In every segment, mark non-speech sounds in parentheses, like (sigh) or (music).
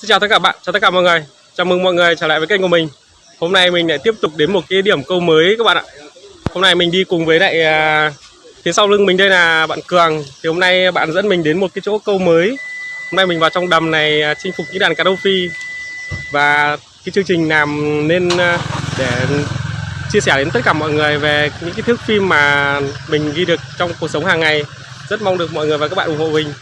Xin chào tất cả bạn, chào tất cả mọi người. Chào mừng mọi người trở lại với kênh của mình. Hôm nay mình lại tiếp tục đến một cái điểm câu mới các bạn ạ. Hôm nay mình đi cùng với lại à, Phía sau lưng mình đây là bạn Cường. Thì hôm nay bạn dẫn mình đến một cái chỗ câu mới. Hôm nay mình vào trong đầm này à, chinh phục những đàn cá đô phi. Và cái chương trình làm nên à, để chia sẻ đến tất cả mọi người về những cái thước phim mà mình ghi được trong cuộc sống hàng ngày. Rất mong được mọi người và các bạn ủng hộ mình.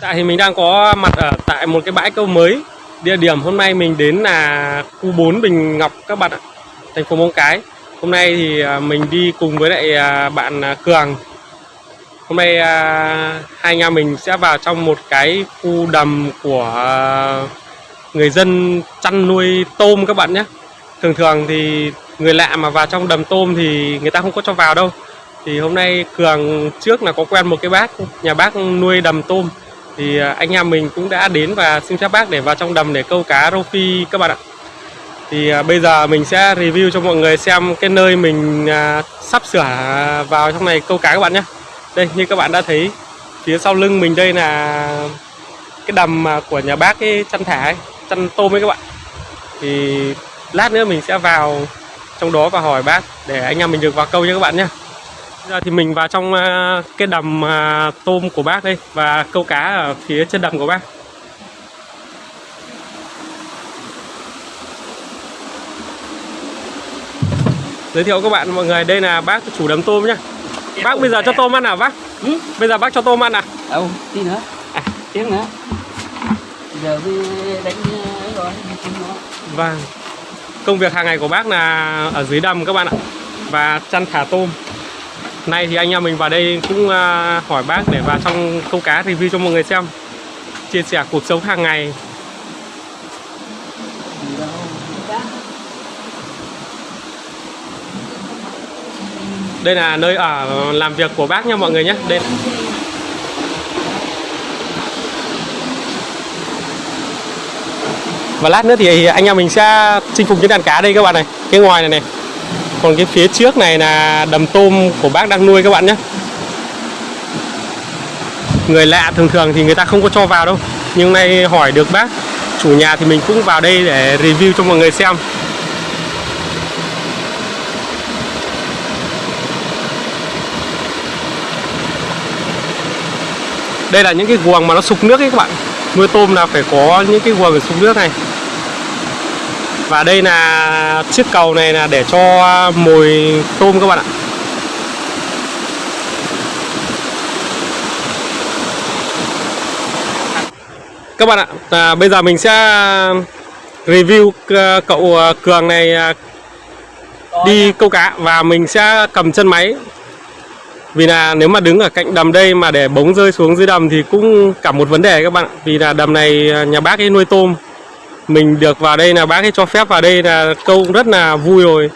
Tại thì mình đang có mặt ở tại một cái bãi câu mới. Địa điểm hôm nay mình đến là khu 4 Bình Ngọc các bạn ạ Thành phố Móng Cái. Hôm nay thì à, mình đi cùng với lại à, bạn à, Cường. Hôm nay hai anh em mình sẽ vào trong một cái khu đầm của người dân chăn nuôi tôm các bạn nhé. Thường thường thì người lạ mà vào trong đầm tôm thì người ta không có cho vào đâu. Thì hôm nay Cường trước là có quen một cái bác, nhà bác nuôi đầm tôm thì à, anh em mình cũng đã đến và xin phép bác để vào trong đầm để câu cá rô phi các bạn ạ. Thì à, bây giờ mình sẽ review cho mọi người xem cái nơi mình à, sắp sửa vào trong này câu cá các bạn nhé. Đây như các bạn đã thấy phía sau lưng mình đây là cái đầm của nhà bác cái chăn thả ấy, chăn tôm ấy các bạn. Thì lát nữa mình sẽ vào trong đó và hỏi bác để anh em mình được vào câu nha các bạn nhé giờ thì mình vào trong ờ, cái đầm ờ, tôm của bác đây và câu cá ở phía chân đầm của bác. Giới thiệu các bạn mọi người đây là bác chủ đầm tôm nhá. Bác bây giờ cho tôm ăn à bác? Ừ? bây giờ bác cho tôm ăn à đâu tí nữa à. Tiếng nữa giờ mới đánh rồi vâng. Công việc hàng ngày của bác là ở dưới đầm các bạn ạ. Và chăn thả tôm Nay thì anh em mình vào đây cũng à, hỏi bác để vào trong câu cá review cho mọi người xem. Chia sẻ cuộc sống hàng ngày. Đây là nơi ở làm việc của bác nha mọi người nhé. Đây. Và lát nữa thì anh em mình sẽ chinh phục những đàn cá đây các bạn này. Cái ngoài này này còn cái phía trước này là đầm tôm của bác đang nuôi các bạn nhé. Người lạ thường thường thì người ta không có cho vào đâu. Nhưng nay hỏi được bác, chủ nhà thì mình cũng vào đây để review cho mọi người xem. Đây là những cái guồng mà nó sục nước ấy các bạn. Nuôi tôm là phải có những cái guồng để sục nước này và đây là chiếc cầu này là để cho mồi tôm các bạn ạ. Các bạn ạ, à, bây giờ mình sẽ review ờ, cậu ờ, Cường này ờ, đi câu cá và mình sẽ cầm chân máy. Vì là nếu mà đứng ở cạnh đầm đây mà để bóng rơi xuống dưới đầm thì cũng cả một vấn đề các bạn ạ. Vì là đầm này nhà bác ấy nuôi tôm mình được vào đây là bác ấy cho phép vào đây là câu rất là vui rồi.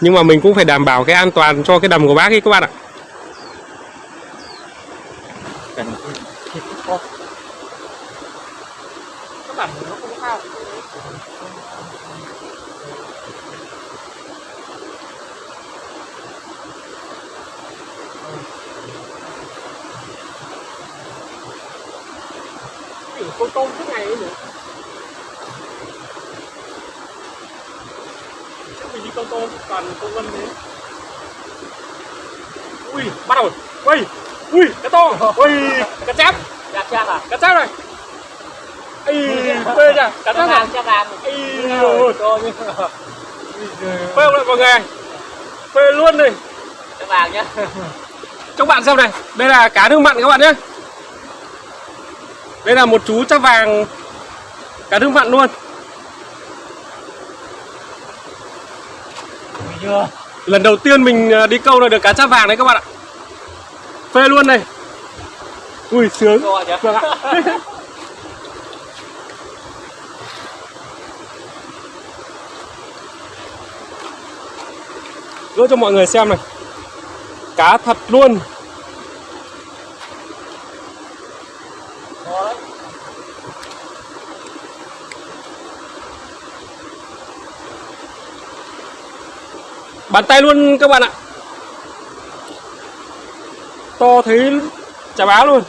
Nhưng mà mình cũng phải đảm bảo cái an toàn cho cái đầm của bác ấy các bạn ạ. Con tôm suốt ngày ấy nữa đi con tôm toàn công vân đấy ui bắt đầu. Ui ui cái to. Ui cá chép. Cá chép à? Cá chép này. Ây, (laughs) phê chưa? Cá chép vàng, cá vàng. Ây, rồi. Phê không lại mọi người Phê luôn này Cá vàng nhá. Cho bạn xem này. Đây là cá nước mặn các bạn nhé. Đây là một chú chắp vàng. Cá nước mặn luôn chưa. Lần đầu tiên mình à, đi câu là được cá cháp vàng đấy các bạn ạ. Phê luôn này. Ui sướng. Vâng ạ. (laughs) Gỡ cho mọi người xem này. Cá thật luôn Bàn tay luôn các bạn ạ. To thấy chả báo luôn.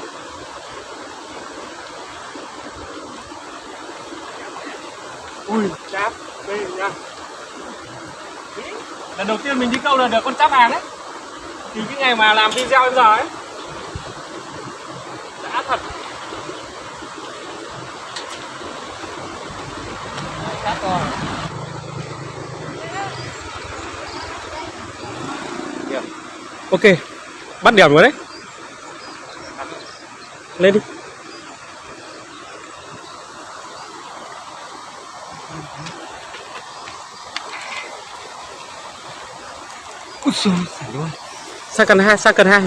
Ui cháp đây nha. Lần đầu tiên mình đi câu là được con cháp vàng đấy. Thì cái ngày mà làm video đến giờ ấy đã thật. Cá to ok, bắt điểm rồi đấy. Lên đi. Úi xôi xả luôn sang cần hai, sang cần hai.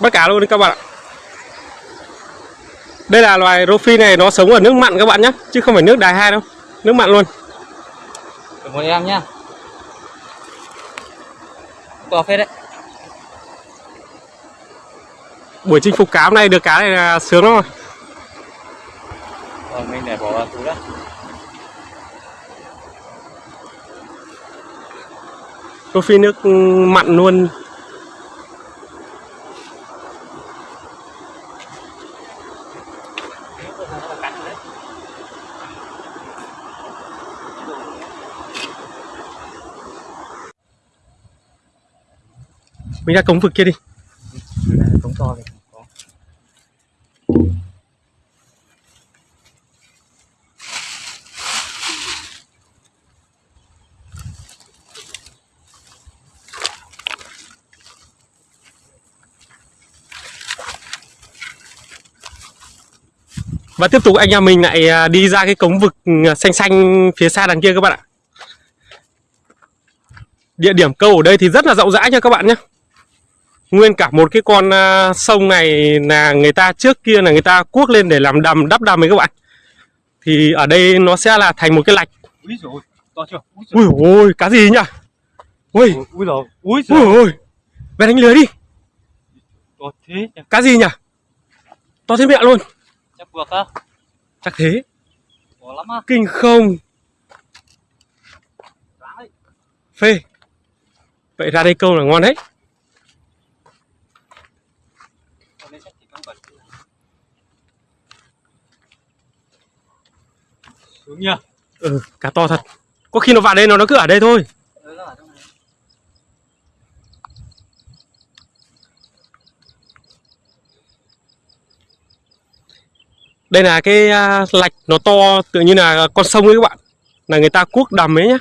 Bắt cá luôn đi các bạn ạ. Đây là loài rô phi này, nó sống ở nước mặn các bạn nhé chứ không phải nước đài hai đâu nước mặn luôn. Được một em nhá. To phết đấy. Buổi chinh phục cá hôm nay được cá này là sướng lắm rồi. Rồi mình để bỏ vào túi đó rô phi nước mặn luôn mình ra cống vực kia đi Cống to có Và tiếp tục anh em mình lại à, đi ra cái cống vực à, xanh xanh phía xa đằng kia các bạn ạ. Địa điểm câu ở đây thì rất là rộng rãi nha các bạn nhé. Nguyên cả một cái con à, sông này là người ta trước kia là người ta cuốc lên để làm đầm đắp đầm ấy các bạn. Thì ở đây nó sẽ là thành một cái lạch. Úi dồi to chưa Ui ôi, cá gì nhỉ? Ui, dồi Úi ui ôi. Về đánh lưới đi. To thế Cá gì nhỉ? To thế mẹ luôn. Chắc buộc á Chắc thế. To lắm á Kinh không? Phê. Vậy ra đây câu là ngon đấy. Còn đây chắc chỉ có bẩn xuống nhá Ừ, cá to thật. Có khi nó vào đây nó nó cứ ở đây thôi. Đây là cái à, lạch nó to tự như là con sông ấy các bạn. Là người ta cuốc đầm ấy nhá.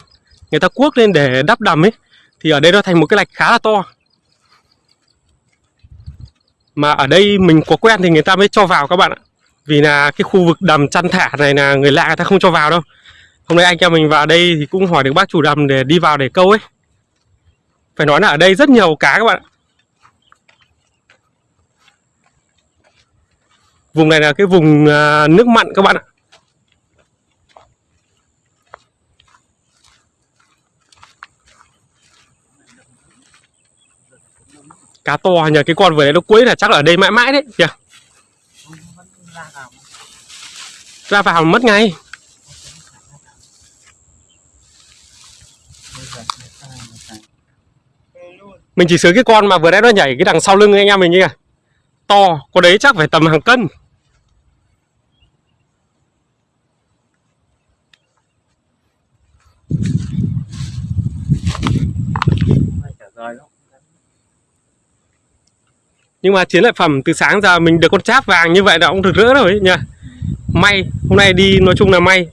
Người ta cuốc lên để đắp đầm ấy. Thì ở đây nó thành một cái lạch khá là to. Mà ở đây mình có quen thì người ta mới cho vào các bạn ạ. Vì là cái khu vực đầm chăn thả này là người lạ người ta không cho vào đâu. Hôm nay anh em mình vào đây thì cũng hỏi được bác chủ đầm để đi vào để câu ấy. Phải nói là ở đây rất nhiều cá các bạn ạ. Vùng này là cái vùng à, nước mặn các bạn ạ. Cá to nhờ, cái con vừa đấy nó cuối là chắc là ở đây mãi mãi đấy, kìa. yeah ra vào Ra vào mất ngay. Mình chỉ sướng cái con mà vừa nãy nó nhảy cái đằng sau lưng anh em mình kia. To, con đấy chắc phải tầm hàng cân. rồi nhưng mà chiến lợi phẩm từ sáng giờ mình được con cháp vàng như vậy là cũng rực rỡ rồi ấy nha. May, hôm nay đi nói chung là may.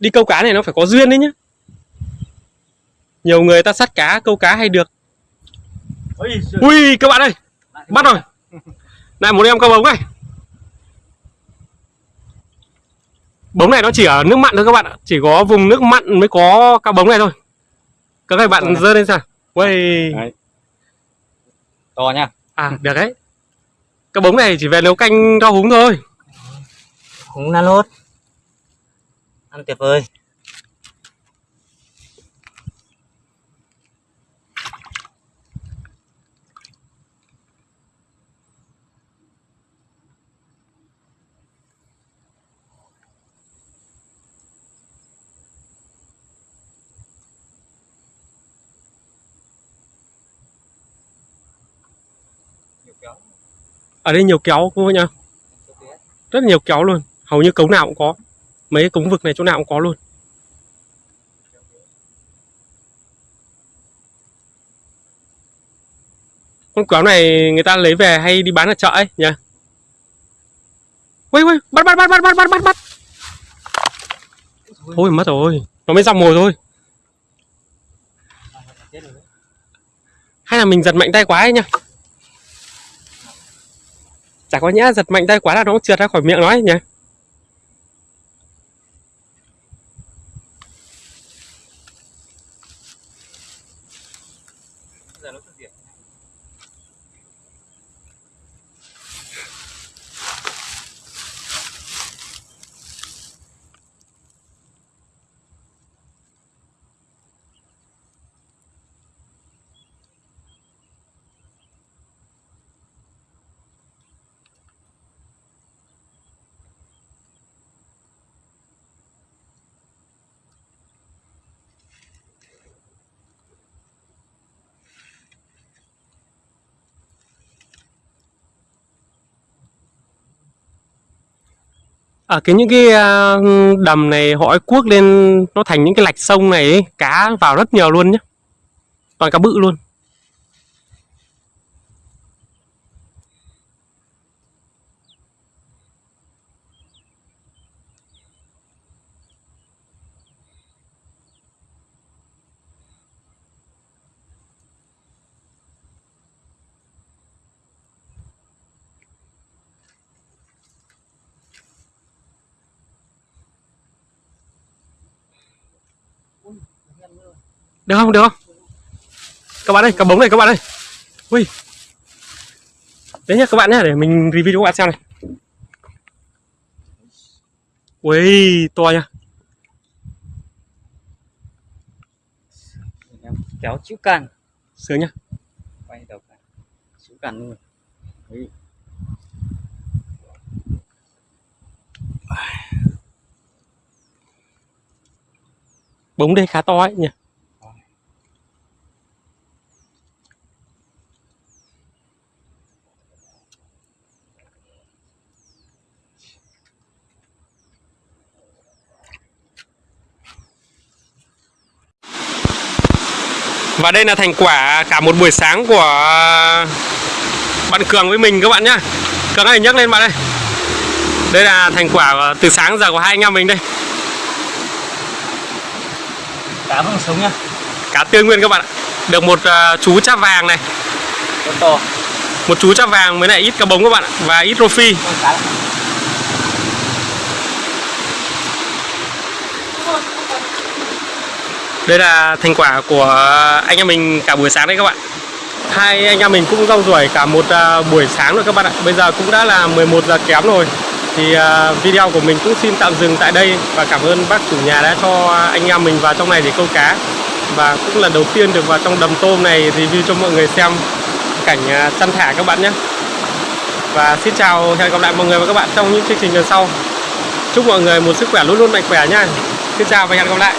Đi câu cá này nó phải có duyên đấy nhá. Nhiều người ta sắt cá, câu cá hay được. Ui các bạn ơi, bắt rồi. Này một em câu bống này. Bống này nó chỉ ở nước mặn thôi các bạn ạ. Chỉ có vùng nước mặn mới có cá bống này thôi. Các bạn dơ lên. Ui. Đấy. To nha À được đấy Cái bống này chỉ về nấu canh rau húng thôi Cũng là lốt Ăn tuyệt vời ở đây nhiều kéo cô nhá rất là nhiều kéo luôn. Hầu như cống nào cũng có. Mấy cống vực này chỗ nào cũng có luôn. Con kéo này người ta lấy về hay đi bán ở chợ ấy nhỉ? Ui ui bắt bắt bắt bắt bắt bắt bắt bắt. Thôi, mất rồi. Nó mới ra mồi thôi. Hay là mình giật mạnh tay quá ấy nhá chả có nhẽ giật mạnh tay quá là nó cũng trượt ra khỏi miệng nó ấy nhỉ? Giờ nó hiện. Ở cái những cái à, đầm này họ cuốc lên nó thành những cái lạch sông này ấy, cá vào rất nhiều luôn nhé toàn cá bự luôn. Được không? Được không? Các bạn ơi cá bống này các bạn ơi. Ui. Đấy nhá các bạn nhá để mình review cho các bạn xem này. Ui to nha em kéo chữ can sướng nhá. Quay đầu can chữ can luôn. Đấy. Bống đây khá to ấy nhỉ Và đây là thành quả cả một buổi sáng của bạn Cường với mình các bạn nhá. Cường ơi nhấc lên bạn ơi. Đây là thành quả từ sáng giờ của hai anh em mình đây. Cá vẫn sống nhá. Cá tươi nguyên các bạn ạ. Được một à, chú cháp vàng này. Con to. Một chú cháp vàng với lại ít cá bống các bạn ạ. Và ít rô phi con cá đây là thành quả của anh em mình cả buổi sáng đấy các bạn. Hai anh em mình cũng rong ruổi cả một à, buổi sáng rồi các bạn ạ. Bây giờ cũng đã là 11 giờ kém rồi. Thì à, video của mình cũng xin tạm dừng tại đây Và cảm ơn bác chủ nhà đã cho anh em mình vào trong này để câu cá. Và cũng là đầu tiên được vào trong đầm tôm này review cho mọi người xem cảnh chăn săn thả các bạn nhé. Và xin chào, hẹn gặp lại mọi người và các bạn trong những chương trình lần sau. Chúc mọi người một sức khỏe luôn luôn mạnh khỏe nha. Xin chào và hẹn gặp lại.